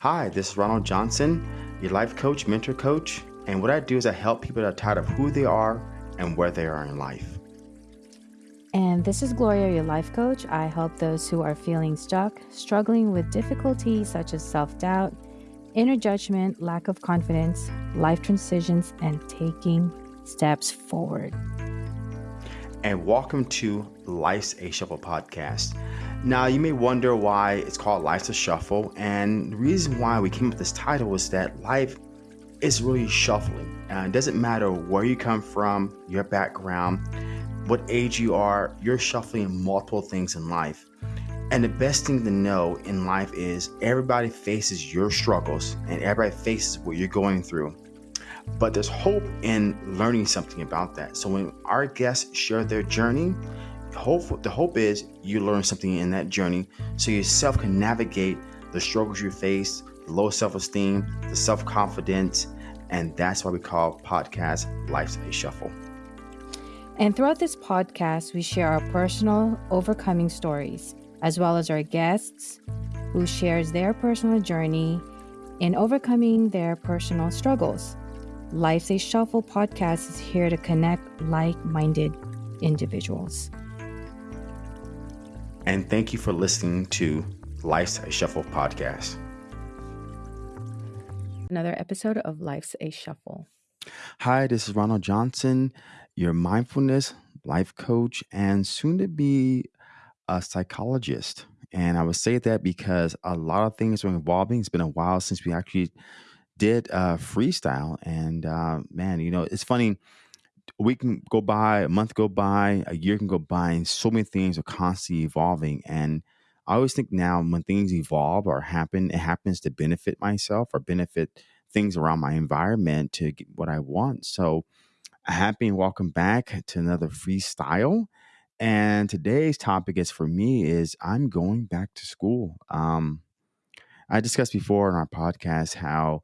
Hi, this is Ronald Johnson, your life coach, mentor coach. And what I do is I help people that are tired of who they are and where they are in life. And this is Gloria, your life coach. I help those who are feeling stuck, struggling with difficulties such as self doubt, inner judgment, lack of confidence, life transitions, and taking steps forward. And welcome to Life's a Shuffle podcast. Now, you may wonder why it's called Life's a Shuffle. And the reason why we came up with this title is that life is really shuffling. And it doesn't matter where you come from, your background, what age you are, you're shuffling multiple things in life. And the best thing to know in life is everybody faces your struggles and everybody faces what you're going through. But there's hope in learning something about that. So when our guests share their journey, hope the hope is you learn something in that journey so yourself can navigate the struggles you face, the low self-esteem, the self-confidence, and that's why we call podcast Life's a Shuffle. And throughout this podcast, we share our personal overcoming stories as well as our guests who shares their personal journey in overcoming their personal struggles. Life's a Shuffle podcast is here to connect like-minded individuals. And thank you for listening to Life's a Shuffle podcast. Another episode of Life's a Shuffle. Hi, this is Ronald Johnson, your mindfulness life coach and soon to be a psychologist. And I would say that because a lot of things are evolving. It's been a while since we actually did uh, freestyle. And uh, man, you know, it's funny. A week can go by, a month go by, a year can go by, and so many things are constantly evolving. And I always think now when things evolve or happen, it happens to benefit myself or benefit things around my environment to get what I want. So, happy and welcome back to another freestyle. And today's topic is for me is I'm going back to school. Um, I discussed before in our podcast how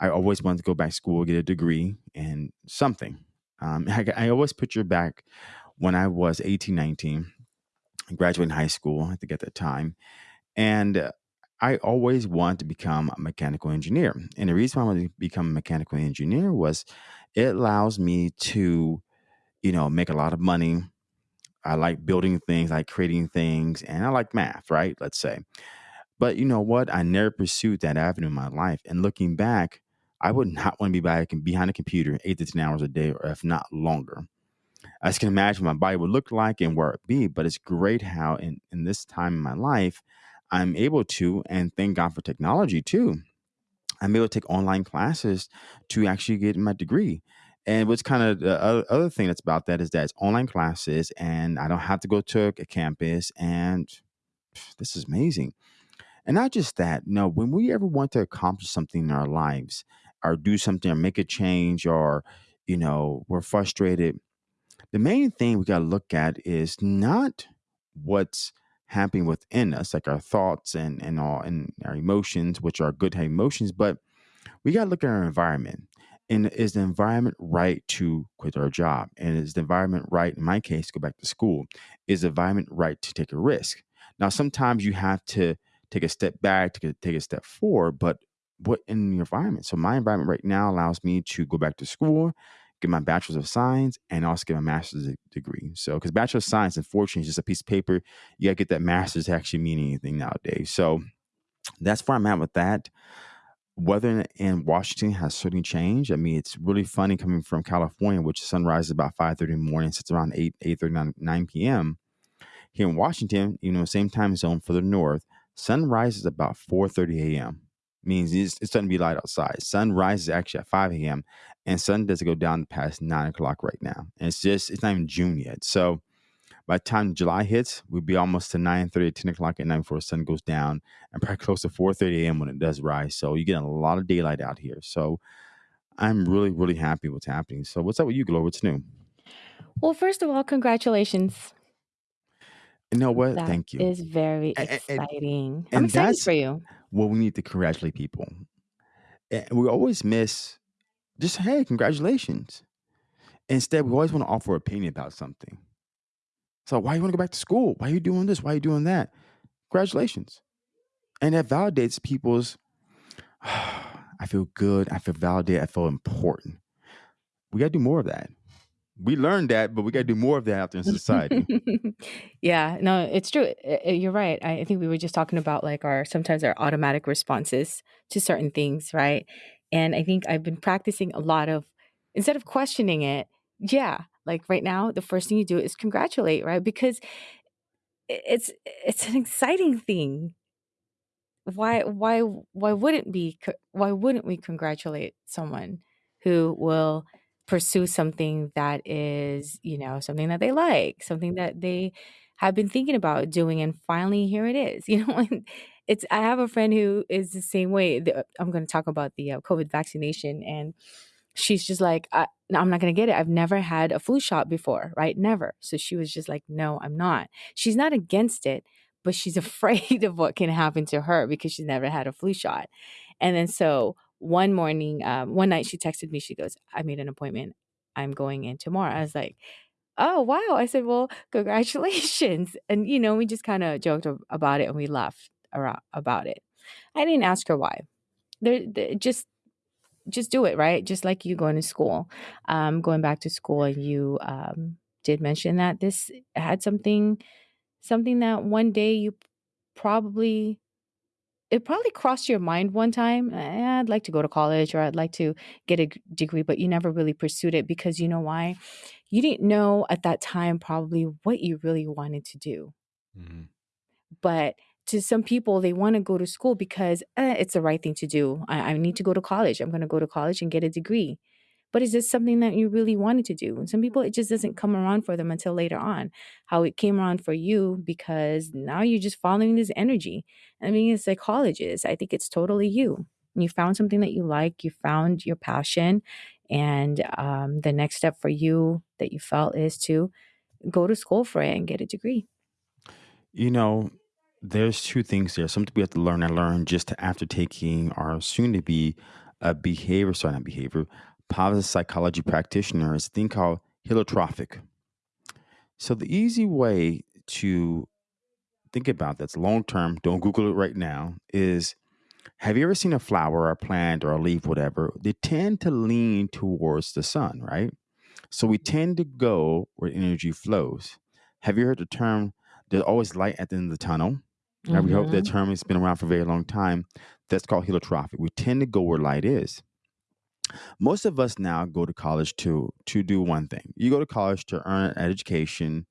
I always wanted to go back to school, get a degree and something. Um, I, I always picture back when I was 18, 19, graduating high school, I think at that time. And I always wanted to become a mechanical engineer. And the reason why I wanted to become a mechanical engineer was it allows me to, you know, make a lot of money, I like building things, I like creating things, and I like math, right? Let's say. But you know what? I never pursued that avenue in my life. And looking back, I would not want to be behind a computer eight to 10 hours a day, or if not longer. I just can imagine my body would look like and where it be. But it's great how in, in this time in my life, I'm able to, and thank God for technology too. I'm able to take online classes to actually get my degree. And what's kind of the other thing that's about that is that it's online classes and I don't have to go to a campus. And this is amazing. And not just that, no, when we ever want to accomplish something in our lives or do something or make a change or, you know, we're frustrated, the main thing we got to look at is not what's happening within us, like our thoughts and, and all and our emotions, which are good emotions, but we got to look at our environment and is the environment right to quit our job? And is the environment right, in my case, go back to school? Is the environment right to take a risk? Now, sometimes you have to take a step back, to take a step forward, but what in your environment? So my environment right now allows me to go back to school, get my bachelor's of science, and also get my master's degree. So, because bachelor of science, unfortunately, is just a piece of paper. You got to get that master's to actually mean anything nowadays. So that's where I'm at with that weather in Washington has certainly changed. I mean, it's really funny coming from California, which sunrise is about 5.30 in the morning, so it's around 8, 8.30, 9 p.m. Here in Washington, you know, same time zone for the north, sunrise is about 4.30 a.m. Means it's, it's starting to be light outside. Sun rises actually at 5 a.m. and sun doesn't go down past 9 o'clock right now. And it's just, it's not even June yet. So by the time July hits, we'll be almost to 9 30, 10 o'clock at night before the sun goes down, and probably close to 4 30 a.m. when it does rise. So you get a lot of daylight out here. So I'm really, really happy what's happening. So what's up with you, Glow? What's new? Well, first of all, congratulations. You know what? That Thank you. is very And, and, exciting. I'm and excited that's for you. what we need to congratulate people. And we always miss just, hey, congratulations. Instead, we always want to offer opinion about something. So why you want to go back to school? Why are you doing this? Why are you doing that? Congratulations. And that validates people's I feel good. I feel validated. I feel important. We got to do more of that. We learned that, but we got to do more of that out there in society. yeah, no, it's true. Eh, eh, you're right. I think we were just talking about like our sometimes our automatic responses to certain things, right? And I think I've been practicing a lot of instead of questioning it, yeah, like right now, the first thing you do is congratulate, right? Because it's it's an exciting thing why why why wouldn't be why wouldn't we congratulate someone who will pursue something that is you know something that they like something that they have been thinking about doing and finally here it is you know it's i have a friend who is the same way i'm going to talk about the uh, covid vaccination and she's just like I, i'm not going to get it i've never had a flu shot before right? Never. So she was just like no i'm not. She's not against it but she's afraid of what can happen to her because she's never had a flu shot. And then so one morning, um, one night she texted me, she goes, I made an appointment. I'm going in tomorrow. I was like, oh, wow. I said, well, congratulations. And, you know, we just kind of joked about it and we laughed around about it. I didn't ask her why. There, just just do it right just like you going to school um, going back to school and you um, did mention that this had something something that one day you probably it probably crossed your mind one time eh, i'd like to go to college or i'd like to get a degree but you never really pursued it because you know why? You didn't know at that time probably what you really wanted to do. Mm-hmm. but to some people they want to go to school because eh, it's the right thing to do. I, I need to go to college. I'm going to go to college and get a degree but is this something that you really wanted to do? And some people, it just doesn't come around for them until later on. How it came around for you because now you're just following this energy. I mean, a psychologist, I think it's totally you. You found something that you like, you found your passion. And um, the next step for you that you felt is to go to school for it and get a degree. You know, there's two things there. Something we have to learn and learn just after taking our soon to be a behavior, sorry, not behavior, positive psychology practitioner is a thing called holotropic. So the easy way to think about that's long term, don't Google it right now, is have you ever seen a flower or a plant or a leaf, whatever? They tend to lean towards the sun, right? So we tend to go where energy flows. Have you heard the term, there's always light at the end of the tunnel? Mm-hmm. We hope that term has been around for a very long time. That's called holotropic. We tend to go where light is. Most of us now go to college to to do one thing. You go to college to earn an education,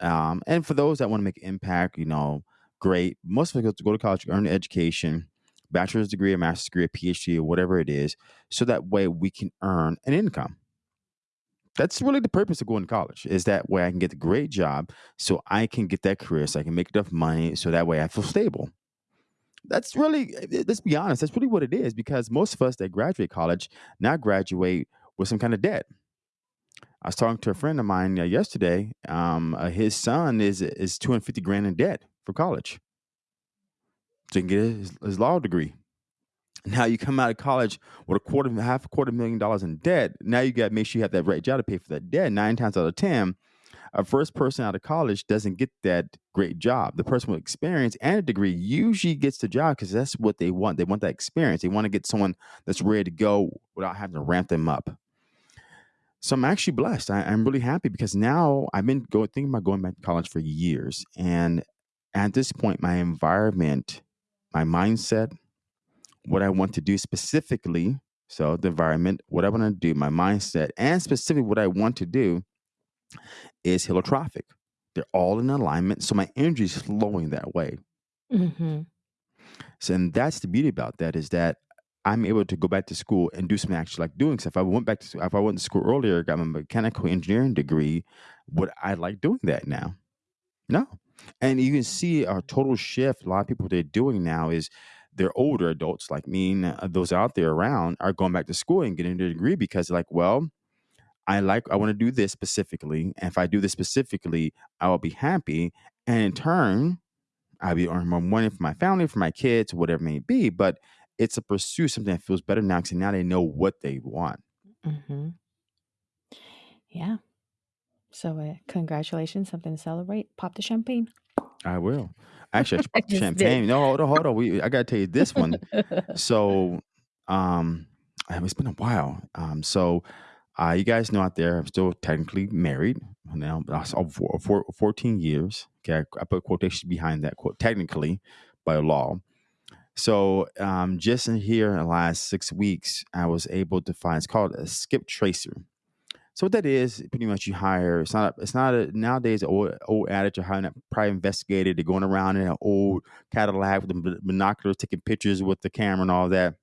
um, and for those that want to make impact, you know, great. Most of us go to college to earn an education, bachelor's degree, a master's degree, a PhD, or whatever it is, so that way we can earn an income. That's really the purpose of going to college. Is that way I can get a great job, so I can get that career, so I can make enough money, so that way I feel stable that's really eh, let's be honest that's really what it is because most of us that graduate college now graduate with some kind of debt. I was talking to a friend of mine uh, yesterday um, uh, his son is is 250 grand in debt for college. So he can get his, his, law degree. Now you come out of college with a quarter half a quarter million dollars in debt. Now you got to make sure you have that right job to pay for that debt. Nine times out of ten a first person out of college doesn't get that great job. The person with experience and a degree usually gets the job because that's what they want. They want that experience. They want to get someone that's ready to go without having to ramp them up. So I'm actually blessed. I, am really happy because now I've been going thinking about going back to college for years, and at this point, my environment, my mindset, what I want to do specifically. So the environment, what I want to do, my mindset, and specifically what I want to do is holotropic. They're all in alignment. So my energy is flowing that way. Mm-hmm. So, and that's the beauty about that is that I'm able to go back to school and do some actually like doing. stuff. if I went back to if I went to school earlier, got my mechanical engineering degree, would I like doing that now? No. And you can see a total shift. A lot of people they're doing now is they're older adults like me and uh, those out there around are going back to school and getting their degree because like, well, I like I want to do this specifically. And if I do this specifically, I will be happy. And in turn, I'll be earning more money for my family, for my kids, whatever it may be. But it's a pursuit, something that feels better now because now they know what they want. Mm-hmm. Yeah. So, uh, congratulations, something to celebrate. Pop the champagne. I will. Actually, I pop champagne. Did. No, hold on, hold on. We, I got to tell you this one. so, Um, it's been a while. Um, so uh, you guys know out there, I'm still technically married now, for, for 14 years. Okay, I, I put quotations behind that quote, technically by law. So um, just in here in the last six weeks, I was able to find it's called a skip tracer. So what that is, pretty much you hire. It's not. It's not a nowadays old old adage of hiring a private investigator. They're going around in an old Cadillac with the binoculars, taking pictures with the camera and all that.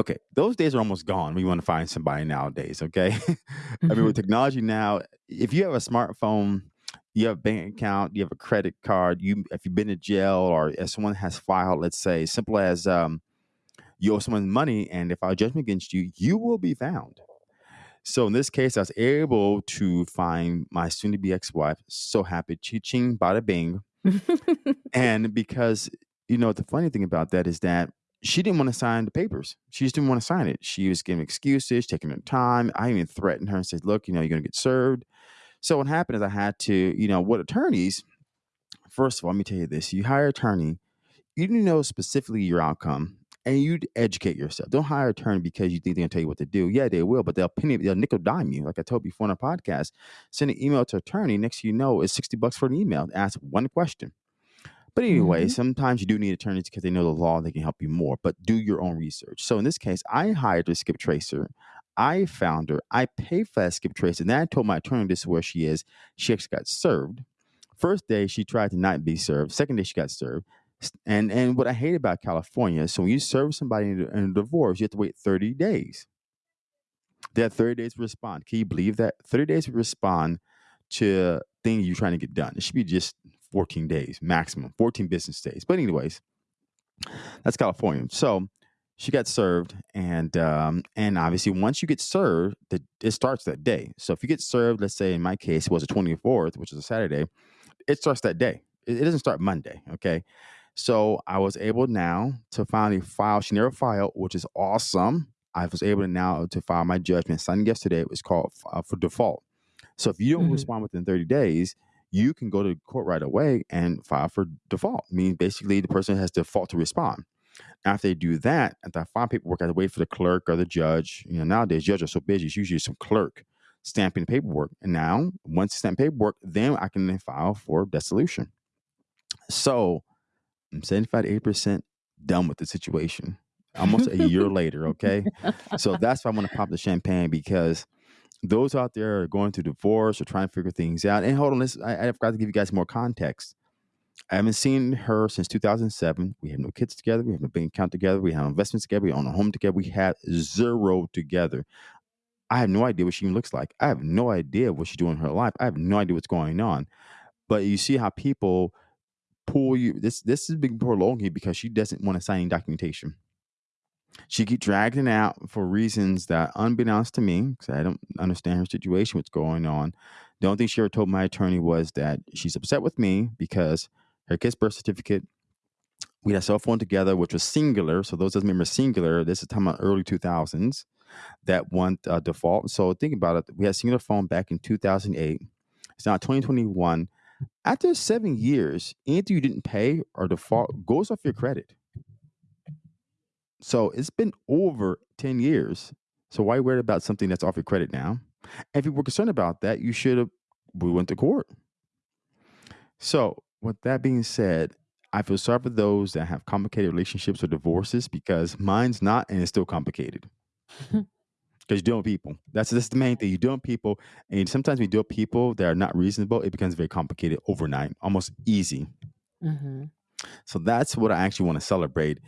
Okay, those days are almost gone. We want to find somebody nowadays. Okay, I mean with technology now, if you have a smartphone, you have a bank account, you have a credit card. You if you've been to jail or if someone has filed, let's say, simple as um, you owe someone money, and if I judgment against you, you will be found. So in this case, I was able to find my soon-to-be ex-wife. So happy, ching bada bing. and because you know the funny thing about that is that she didn't want to sign the papers. She just didn't want to sign it. She was giving excuses, taking her time. I even threatened her and said, "Look, you know, you're going to get served." So what happened is I had to, you know, what attorneys. First of all, let me tell you this: you hire attorney, you need to know specifically your outcome, and you educate yourself. Don't hire attorney because you think they're gonna tell you what to do. Yeah, they will, but they'll penny, they'll nickel dime you. Like I told you before on a podcast, send an email to attorney. Next, you know, it's sixty bucks for an email. Ask one question. But anyway, mm-hmm. sometimes you do need attorneys because they know the law, they can help you more, but do your own research. So in this case, I hired a skip tracer. I found her. I paid for that skip tracer. And then I told my attorney this is where she is. She actually got served. First day, she tried to not be served. Second day, she got served. And and what I hate about California is so when you serve somebody in a, in a divorce, you have to wait 30 days. They have 30 days to respond. Can you believe that? 30 days to respond to thing you're trying to get done. It should be just 14 days maximum, 14 business days. But anyways, that's California. So she got served, and um, and obviously once you get served, the, it starts that day. So if you get served, let's say in my case it was the 24th, which is a Saturday, it starts that day. It, it doesn't start Monday. Okay. So I was able now to finally file. She never filed, which is awesome. I was able to now to file my judgment. Signed yesterday. It was called uh, for default. So if you don't mm-hmm. respond within 30 days, you can go to court right away and file for default. I mean, basically, the person has default to respond. After they do that, after I file paperwork, I have to wait for the clerk or the judge. You know, nowadays judges are so busy; it's usually some clerk stamping paperwork. And now, once you stamp paperwork, then I can then file for dissolution. So, I'm 75 to 80 percent done with the situation. Almost a year later, okay. So that's why I want to pop the champagne because those out there are going through divorce or trying to figure things out. And hold on, let's, I, I forgot to give you guys more context. I haven't seen her since 2007. We have no kids together. We have no bank account together. We have investments together. We own a home together. We have zero together. I have no idea what she even looks like. I have no idea what she's doing in her life. I have no idea what's going on. But you see how people pull you. This this is being prolonged here because she doesn't want to sign any documentation. She keep dragging it out for reasons that, unbeknownst to me, because I don't understand her situation, what's going on. The only thing she ever told my attorney was that she's upset with me because her kid's birth certificate. We had a cell phone together, which was Cingular. So those doesn't remember Cingular. This is time of early 2000s that one uh, default. So think about it. We had Cingular phone back in 2008. It's now 2021. After seven years, anything you didn't pay or default goes off your credit. So it's been over 10 years. So why worry about something that's off your credit now? If you were concerned about that, you should have we went to court. So with that being said, I feel sorry for those that have complicated relationships or divorces because mine's not and it's still complicated. Because you're dealing with people. That's that's the main thing. You're dealing with people, and sometimes we deal with people that are not reasonable. It becomes very complicated overnight, almost easy. Mm-hmm. So that's what I actually want to celebrate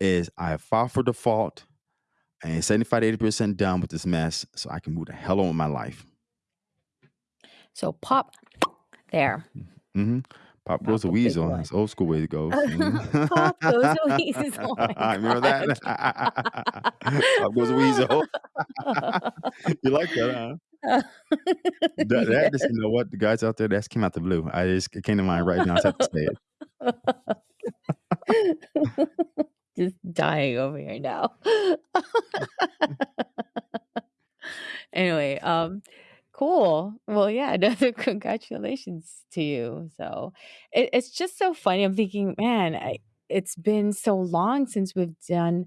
is I filed for default and 75 to 80% done with this mess so I can move the hell on with my life. So pop there. Mm-hmm. Pop goes a weasel. That's old school way to go. Mm-hmm. Pop goes a weasel. Oh Remember that? Pop goes a weasel. you like that, huh? that, that just, you know what? The guys out there, that came out the blue. I just it came to mind right now. I have to say it dying over here now. anyway, um, cool. Well, yeah, another congratulations to you. So it, it's just so funny. I'm thinking, man, I, it's been so long since we've done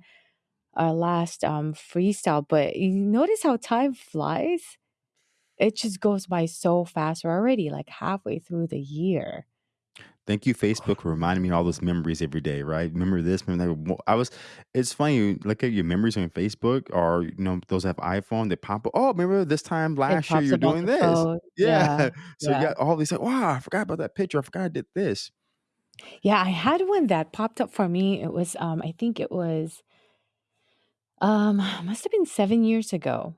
our last um, freestyle. But you notice how time flies? It just goes by so fast. We're already like halfway through the year. Thank you, Facebook, for reminding me of all those memories every day, right? Remember this, remember that. I was, it's funny, you look at your memories on Facebook or, you know, those have iPhone, they pop up. Oh, remember this time It last year you're up on doing the this. phone. Yeah. Yeah. So you Yeah. got all these, like, wow, I forgot about that picture. I forgot I did this. Yeah, I had one that popped up for me. It was, um, I think it was, um, must have been 7 years ago.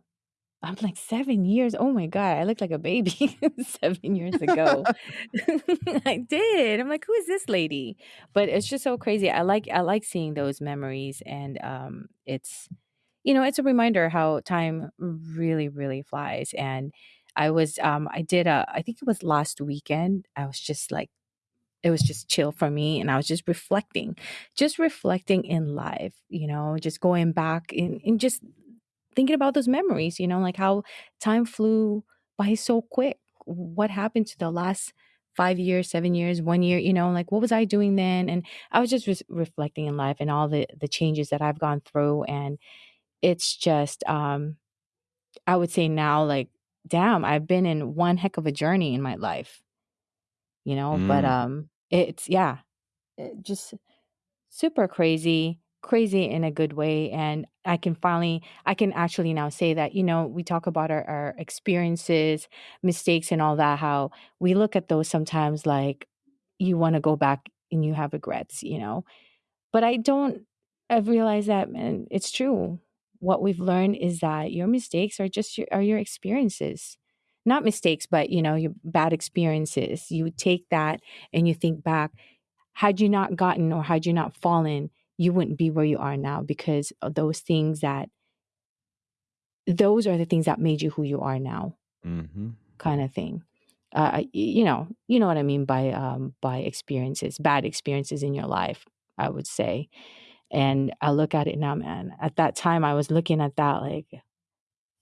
I'm like, 7 years? Oh my god, I look like a baby 7 years ago. I did. I'm like, "Who is this lady?" But it's just so crazy. I like I like seeing those memories and, um, it's you know, it's a reminder how time really, really flies, and I was, um I did a I think it was last weekend. I was just like it was just chill for me, and I was just reflecting, just reflecting in life, you know, just going back and and just thinking about those memories, you know, like how time flew by so quick. What happened to the last 5 years, 7 years, 1 year, you know, like what was I doing then? And I was just res reflecting in life and all the the changes that I've gone through, and it's just, um, I would say now, like, damn, I've been in one heck of a journey in my life, you know, but, Mm, um, it's yeah, it just super crazy, crazy in a good way. And I can finally, I can actually now say that, you know, we talk about our, our experiences, mistakes, and all that, how we look at those sometimes like you want to go back and you have regrets, you know. But I don't, I've realized that, man, it's true. What we've learned is that your mistakes are just your, are your experiences. Not mistakes, but you know, your bad experiences. You take that and you think back had you not gotten or had you not fallen, you wouldn't be where you are now because those things that those are the things that made you who you are now, mhm. kind of thing. Uh, you know, you know what I mean by um, by experiences, bad experiences in your life. I would say, and I look at it now, man. At that time, I was looking at that like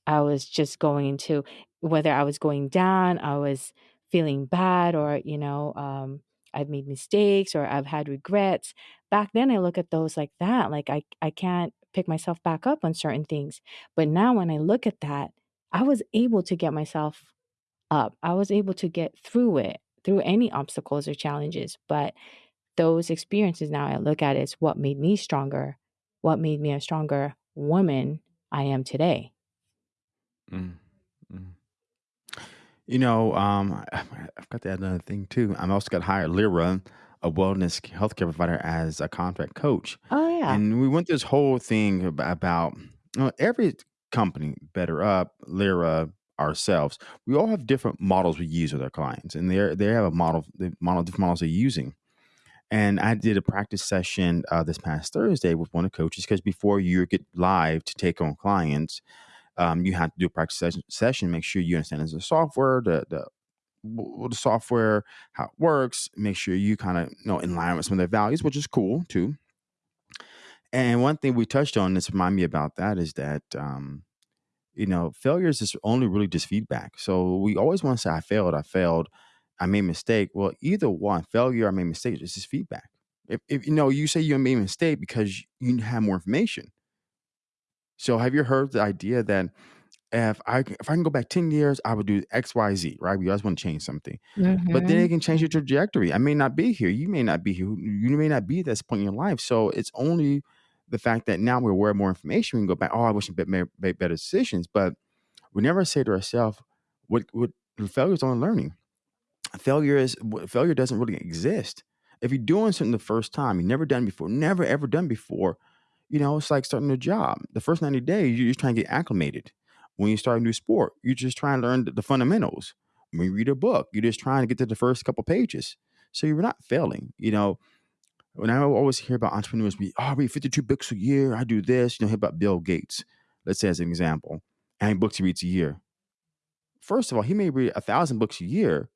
I was just going into whether I was going down, I was feeling bad, or, you know, um, I've made mistakes or I've had regrets. Back then, I look at those like that. Like I, I can't pick myself back up on certain things. But now, when I look at that, I was able to get myself up. I was able to get through it, through any obstacles or challenges. But those experiences now I look at is what made me stronger, what made me a stronger woman I am today. Mm, mm. You know, um, I I forgot to add another thing too. I'm also got hired Lyra, a wellness healthcare provider, as a contract coach. Oh, yeah. And we went this whole thing ab- about you know, every company, BetterUp, Lyra, ourselves, we all have different models we use with our clients, and they they have a model, the model, different models they're using. And I did a practice session uh, this past Thursday with one of the coaches because before you get live to take on clients, um, you have to do a practice session, session. Make sure you understand the software, the the the software, how it works. Make sure you kind of you know in line with some of their values, which is cool too. And one thing we touched on this remind me about that is that um, you know failures is only really just feedback. So we always want to say I failed, I failed, I made a mistake. Well, either one, failure or made a mistake, it's just feedback. If, if you know you say you made a mistake because you have more information. So have you heard the idea that if I c- if I can go back 10 years, I would do X, Y, Z, right? We always want to change something. But then it Mhm. can change your trajectory. I may not be here. You may not be here. You may not be at this point in your life. So it's only the fact that now we're aware of more information. We can go back, oh, I wish I made, made better decisions. But we never say to ourselves, what what failure is only learning. Failure is failure doesn't really exist. If you're doing something the first time, you've never done before, never ever done before, you know, it's like starting a job. The first 90 days, you're just trying to get acclimated. When you start a new sport, you're just trying to learn the, fundamentals. When you read a book, you're just trying to get to the first couple pages. So you're not failing. You know, when I always hear about entrepreneurs, be, oh, I read 52 books a year. I do this. You know, hear about Bill Gates, let's say as an example. How many books he reads a year? First of all, he may read a thousand books a year.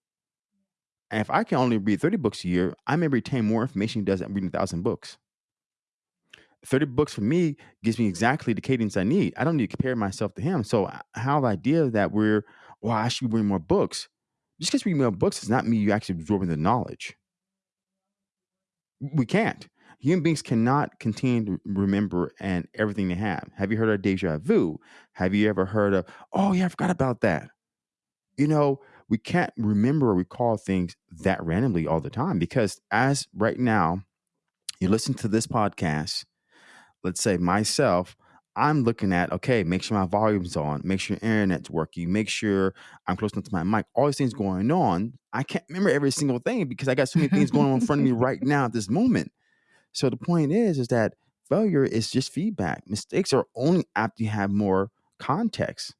And if I can only read 30 books a year, I may retain more information he does than reading a thousand books. 30 books for me gives me exactly the cadence I need. I don't need to compare myself to him. So how the idea that we're, well, I should read more books. Just because we read more books does not mean you actually absorbing the knowledge. We can't. Human beings cannot continue to remember and everything they have. Have you heard of deja vu? Have you ever heard of, oh yeah, I forgot about that? You know, we can't remember or recall things that randomly all the time because as right now, you listen to this podcast, let's say myself, I'm looking at, okay, make sure my volume's on, make sure internet's working, make sure I'm close enough to my mic, all these things going on. I can't remember every single thing because I got so many things going on in front of me right now at this moment. So the point is, is that failure is just feedback. Mistakes are only after you have more context.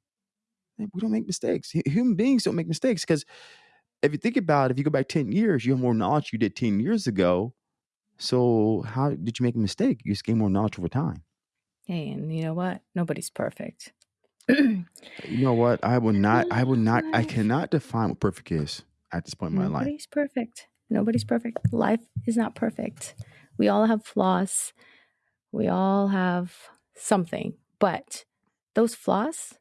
We don't make mistakes. Human beings don't make mistakes because if you think about it, if you go back 10 years, you have more knowledge you did 10 years ago. So how did you make a mistake? You just gain more knowledge over time. Hey, and you know what? Nobody's perfect. Uh, you know what? I will not, I will not, I cannot define what perfect is at this point in my life. Nobody's perfect. Nobody's perfect. Life is not perfect. We all have flaws. We all have something, but those flaws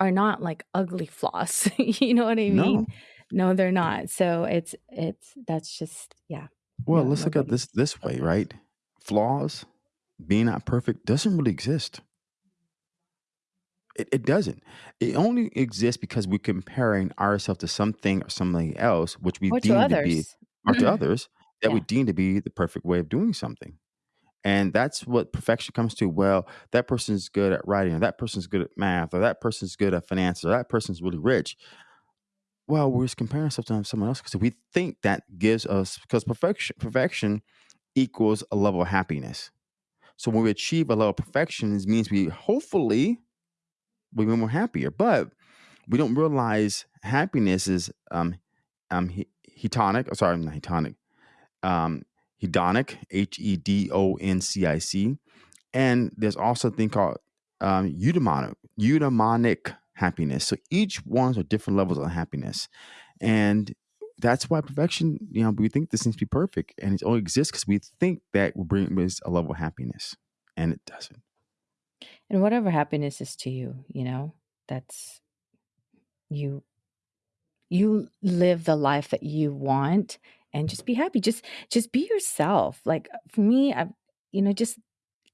are not like ugly flaws. you know what I mean? No. no, they're not. So it's it's that's just yeah. Well, no, let's look at this this way, right? Flaws being not perfect doesn't really exist. It, it doesn't. It only exists because we're comparing ourselves to something or something else, which we or deem to, be, or to others, that yeah. we deem to be the perfect way of doing something. And that's what perfection comes to. Well, that person's good at writing, or that person's good at math, or that person's good at finance, or that person's really rich. Well, we're just comparing ourselves to someone else because we think that gives us because perfection perfection equals a level of happiness. So when we achieve a level of perfection, it means we hopefully we be more happier. But we don't realize happiness is um um hedonic. Oh, sorry, not hedonic. Um, hedonic, H E D O N C I C, and there's also a thing called um, eudaimonic, eudaimonic happiness. So each one's are different levels of happiness, and that's why perfection, you know, we think this needs to be perfect, and it only exists because we think that will bring us a level of happiness, and it doesn't. And whatever happiness is to you, you know, that's you. You live the life that you want, and just be happy. Just, just be yourself. Like for me, I, you know, just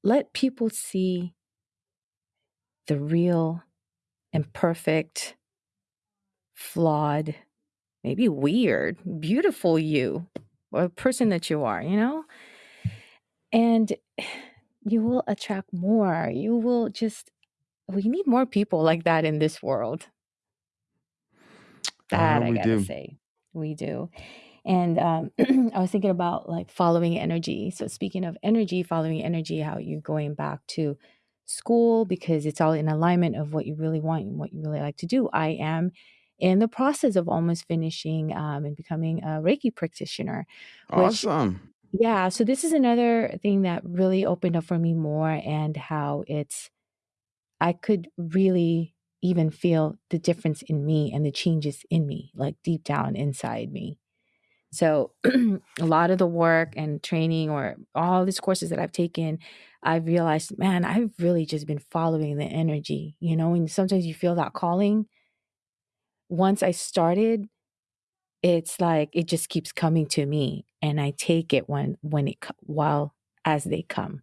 let people see the real, imperfect, flawed maybe weird, beautiful you or person that you are, you know? And you will attract more. You will just, we need more people like that in this world. That I, I gotta do. say, we do. And um, I was thinking about like following energy. So, speaking of energy, following energy, how you're going back to school because it's all in alignment of what you really want and what you really like to do. I am in the process of almost finishing um, and becoming a Reiki practitioner. Which, awesome. Yeah. So this is another thing that really opened up for me more and how it's, I could really even feel the difference in me and the changes in me, like deep down inside me. So a lot of the work and training or all these courses that I've taken, I've realized, man, I've really just been following the energy, you know, and sometimes you feel that calling once I started, it's like it just keeps coming to me, and I take it when when it while as they come.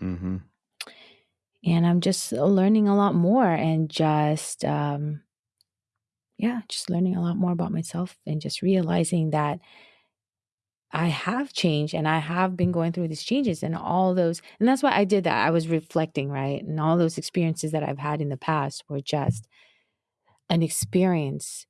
Mm-hmm. And I'm just learning a lot more, and just um, yeah, just learning a lot more about myself, and just realizing that I have changed and I have been going through these changes and all those. And that's why I did that. I was reflecting, right? And all those experiences that I've had in the past were just an experience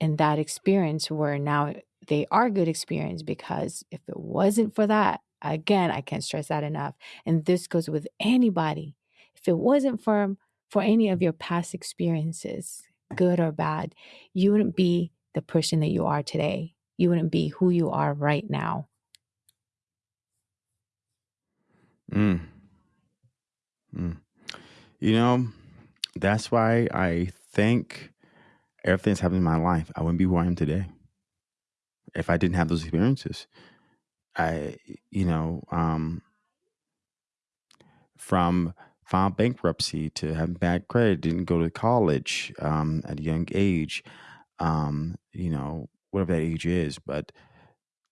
and that experience where now they are good experience because if it wasn't for that again i can't stress that enough and this goes with anybody if it wasn't for for any of your past experiences good or bad you wouldn't be the person that you are today you wouldn't be who you are right now mm. Mm. you know that's why i think everything that's happened in my life, I wouldn't be who I am today if I didn't have those experiences. I, you know, um, from file bankruptcy to have bad credit, didn't go to college um, at a young age, um, you know, whatever that age is. But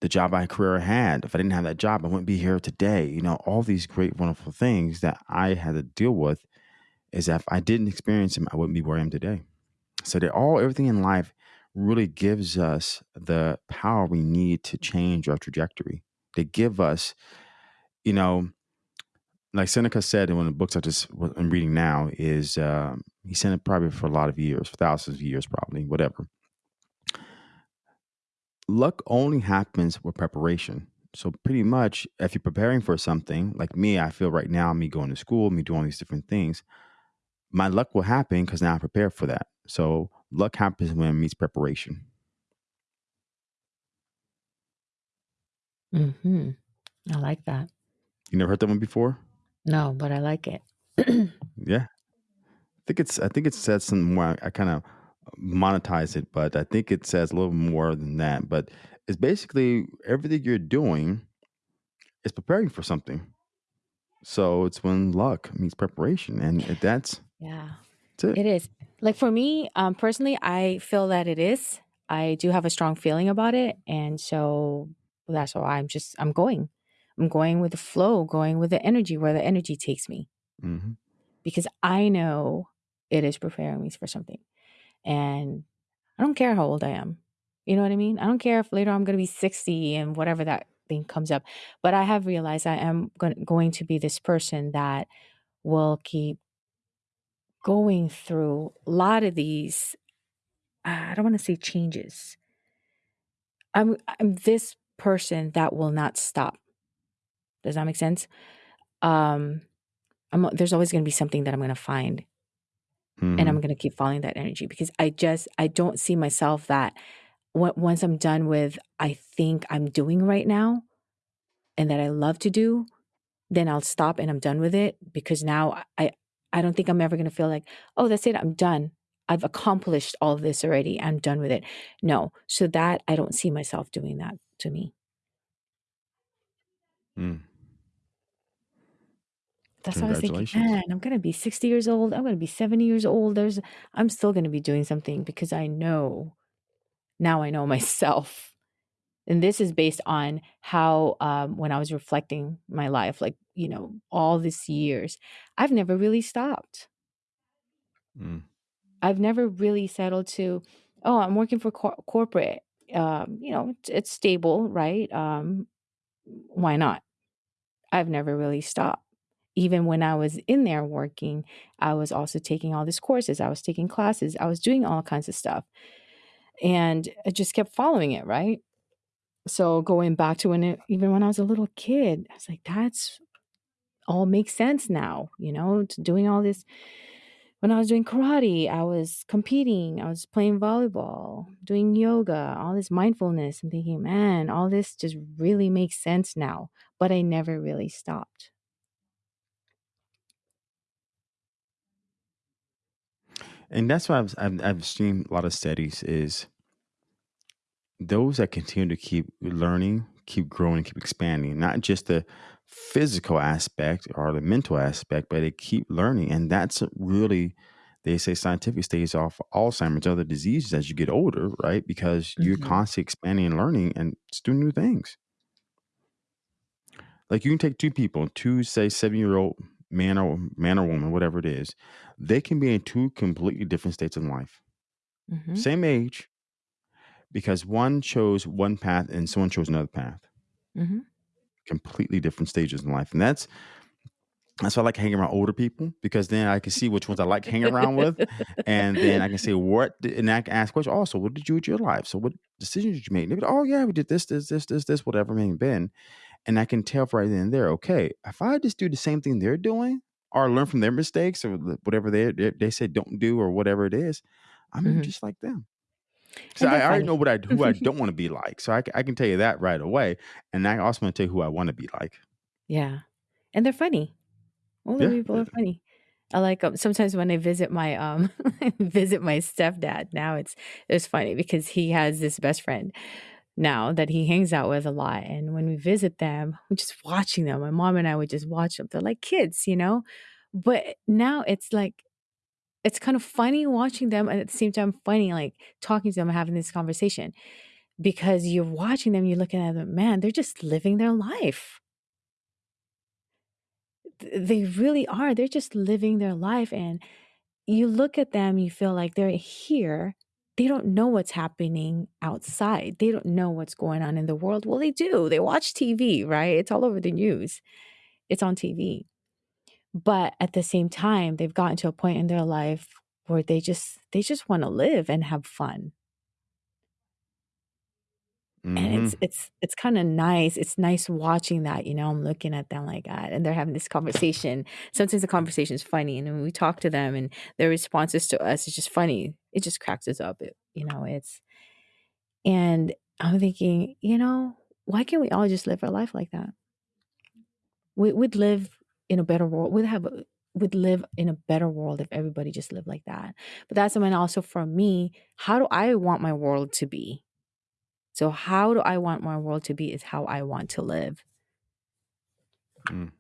the job I career had. If I didn't have that job, I wouldn't be here today. You know, all these great, wonderful things that I had to deal with is that if I didn't experience them, I wouldn't be where I am today. So that all everything in life really gives us the power we need to change our trajectory. They give us, you know, like Seneca said in one of the books I just I'm reading now is um, he said it probably for a lot of years, for thousands of years, probably whatever. Luck only happens with preparation. So pretty much, if you're preparing for something, like me, I feel right now, me going to school, me doing all these different things, my luck will happen because now I'm prepared for that. So luck happens when it meets preparation. hmm I like that. You never heard that one before? No, but I like it. Yeah, I think it's I think it says some more. I kind of monetize it, but I think it says a little more than that. But it's basically everything you're doing is preparing for something. So it's when luck meets preparation, and that's yeah. that's it. It is. Like for me, um, personally, I feel that it is. I do have a strong feeling about it. And so that's why I'm just, I'm going. I'm going with the flow, going with the energy, where the energy takes me, hmm because I know it is preparing me for something. And I don't care how old I am. You know what I mean? I don't care if later I'm going to be 60 and whatever that thing comes up. But I have realized I am going to be this person that will keep going through a lot of these I don't want to say changes. I'm I'm this person that will not stop. Does that make sense? Um I'm there's always going to be something that I'm going to find and I'm hmm going to keep following that energy because I just I don't see myself that on- once I'm done with I think I'm doing right now and that I love to do, then I'll stop and I'm done with it because now I I don't think I'm ever going to feel like, "Oh, that's it. I'm done. I've accomplished all of this already. I'm done with it." No. So that I don't see myself doing that to me. Mm. That's why I was thinking, Congratulations. man, I'm gonna be 60 years old. I'm gonna be 70 years old. There's I'm still gonna be doing something because I know now I know myself. And this is based on how um when I was reflecting my life, like, you know, all these years, I've never really stopped. Mm. I've never really settled to, oh, I'm working for cor- corporate. Um, you know, it's, it's stable, right? Um, why not? I've never really stopped. Even when I was in there working, I was also taking all these courses. I was taking classes. I was doing all kinds of stuff. And I just kept following it, right? So going back to when it, even when I was a little kid, I was like, that's all makes sense now, you know, doing all this. When I was doing karate, I was competing, I was playing volleyball, doing yoga, all this mindfulness. I'm thinking, man, all this just really makes sense now. But I never really stopped. And that's why I've, I've I've seen a lot of studies is those that continue to keep learning, keep growing, keep expanding, not just the physical aspect or the mental aspect, but they keep learning. And that's really, they say scientific stays off Alzheimer's, other diseases as you get older, right? Because you're hmm constantly expanding and learning and just doing new things. Like you can take two people, two say seven year old man or man or woman, whatever it is, they can be in two completely different states in life. hmm Same age, because one chose one path and someone chose another path. hmm Completely different stages in life. And that's that's why I like hanging around older people because then I can see which ones I like hanging around with. And then I can say what did, and I can ask questions. Also, what did you do with your life? So what decisions did you make? And they be, oh yeah, we did this, this, this, this, this, whatever it may have been. And I can tell right then and there, okay, if I just do the same thing they're doing or learn from their mistakes or whatever they they, they say don't do or whatever it is, I'm gonna be hmm just like them. So And I already know what I who I don't want to be like. So I, I can tell you that right away. And I also want to tell you who I want to be like. yeah. And they're funny. Older Yeah. people are funny. I like um, sometimes when I visit my um visit my stepdad. Now it's it's funny because he has this best friend now that he hangs out with a lot, and when we visit them, we're just watching them. My mom and I would just watch them. They're like kids, you know. But now it's like it's kind of funny watching them, and at the same time funny like talking to them having this conversation because you're watching them, you're looking at them, man, they're just living their life. They really are. They're just living their life. And you look at them, you feel like they're here. They don't know what's happening outside. They don't know what's going on in the world. Well, they do. They watch TV, right? It's all over the news, it's on TV. But at the same time, they've gotten to a point in their life where they just they just want to live and have fun and it's hmm it's it's kind of nice it's nice watching that you know i'm looking at them like that and they're having this conversation. Sometimes the conversation is funny and when we talk to them and their responses to us is just funny it just cracks us up it, you know it's and i'm thinking you know why can't we all just live our life like that? We, we'd live in a better world we'd have would live in a better world if everybody just lived like that. But that's something also for me how do i want my world to be so, how do I want my world to be is how I want to live. Mm.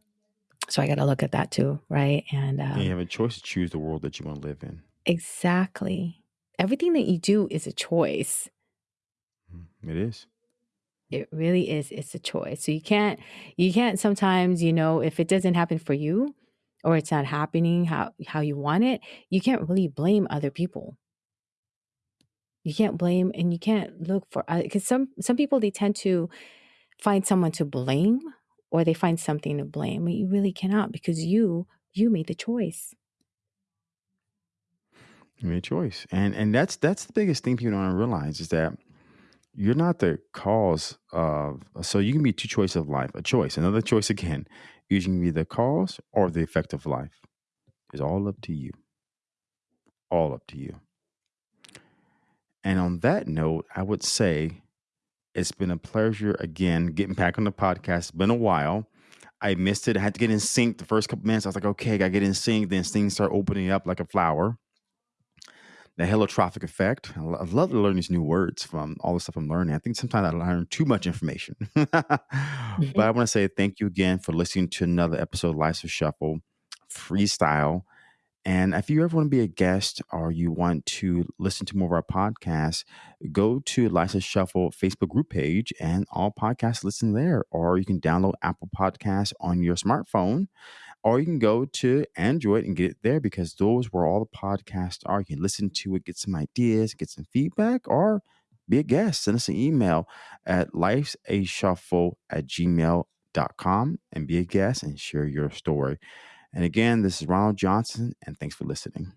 So, I got to look at that too, right? And And you um, have a choice to choose the world that you want to live in. exactly. Everything that you do is a choice. Mm, It is. It really is. It's a choice. So you can't, you can't sometimes, you know, if it doesn't happen for you or it's not happening how, how you want it, you can't really blame other people. You can't blame and you can't look for, uh, because some, some people, they tend to find someone to blame or they find something to blame. But you really cannot because you you made the choice. You made a choice, and and that's that's the biggest thing people don't realize is that you're not the cause of. So you can be two choices of life. A choice, another choice again. You can be the cause or the effect of life. It's all up to you. All up to you. And on that note, I would say it's been a pleasure again getting back on the podcast. It's been a while. I missed it. I had to get in sync the first couple minutes. I was like, okay, I got to get in sync. Then things start opening up like a flower. The heliotropic effect. I I love to learn these new words from all the stuff I'm learning. I think sometimes I learn too much information. but I mm-hmm. want to say thank you again for listening to another episode of Life's a Shuffle Freestyle. And if you ever want to be a guest or you want to listen to more of our podcasts, go to Life's a Shuffle Facebook group page and all podcasts listen there. Or you can download Apple Podcasts on your smartphone, or you can go to Android and get it there because those where all the podcasts are. You can listen to it, get some ideas, get some feedback, or be a guest. Send us an email at lifesashuffle at gmail.com and be a guest and share your story. And again, this is Ronald Johnson, and thanks for listening.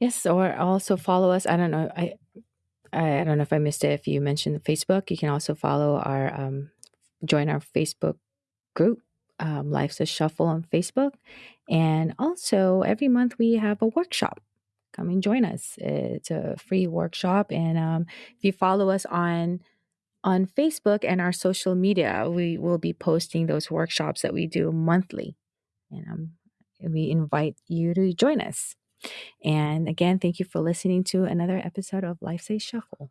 Yes, or also follow us. I don't know. I I, don't know if I missed it. If you mentioned the Facebook, you can also follow our um, join our Facebook group, um, Life's a Shuffle on Facebook, and also every month we have a workshop. Come and join us. It's a free workshop, and um, if you follow us on on Facebook and our social media, we will be posting those workshops that we do monthly, and um, we invite you to join us. And again, thank you for listening to another episode of Life's a Shuffle.